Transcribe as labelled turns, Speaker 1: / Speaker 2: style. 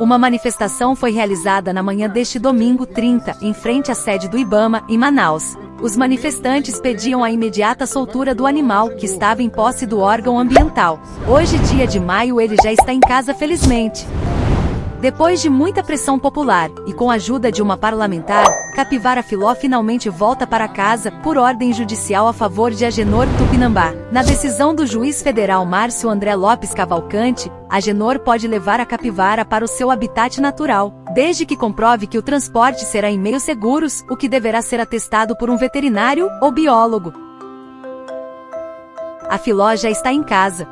Speaker 1: Uma manifestação foi realizada na manhã deste domingo 30, em frente à sede do Ibama, em Manaus. Os manifestantes pediam a imediata soltura do animal, que estava em posse do órgão ambiental. Hoje, dia de maio, ele já está em casa felizmente. Depois de muita pressão popular, e com a ajuda de uma parlamentar, Capivara Filó finalmente volta para casa, por ordem judicial a favor de Agenor Tupinambá. Na decisão do juiz federal Márcio André Lopes Cavalcante, Agenor pode levar a capivara para o seu habitat natural, desde que comprove que o transporte será em meios seguros, o que deverá ser atestado por um veterinário ou biólogo. A Filó já está em casa,